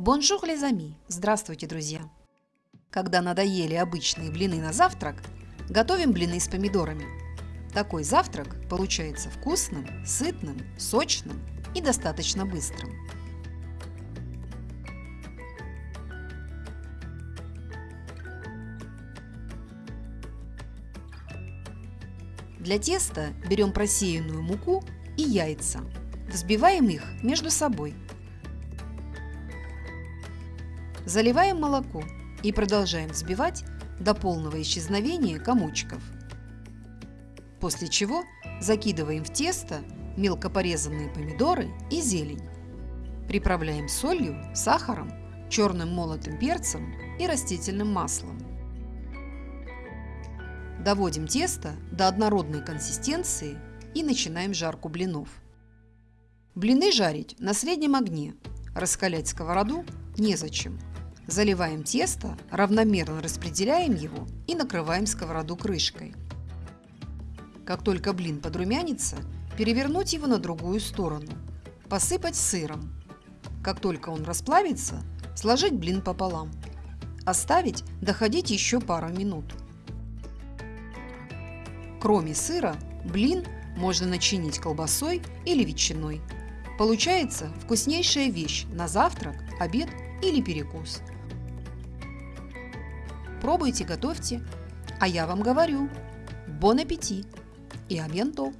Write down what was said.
Bonjour les amis! Здравствуйте, друзья! Когда надоели обычные блины на завтрак, готовим блины с помидорами. Такой завтрак получается вкусным, сытным, сочным и достаточно быстрым. Для теста берем просеянную муку и яйца. Взбиваем их между собой – Заливаем молоко и продолжаем взбивать до полного исчезновения комочков. После чего закидываем в тесто мелко порезанные помидоры и зелень. Приправляем солью, сахаром, черным молотым перцем и растительным маслом. Доводим тесто до однородной консистенции и начинаем жарку блинов. Блины жарить на среднем огне, раскалять сковороду незачем. Заливаем тесто, равномерно распределяем его и накрываем сковороду крышкой. Как только блин подрумянится, перевернуть его на другую сторону. Посыпать сыром. Как только он расплавится, сложить блин пополам. Оставить доходить еще пару минут. Кроме сыра, блин можно начинить колбасой или ветчиной. Получается вкуснейшая вещь на завтрак, обед или перекус. Пробуйте, готовьте. А я вам говорю, бон аппетит и абьянто!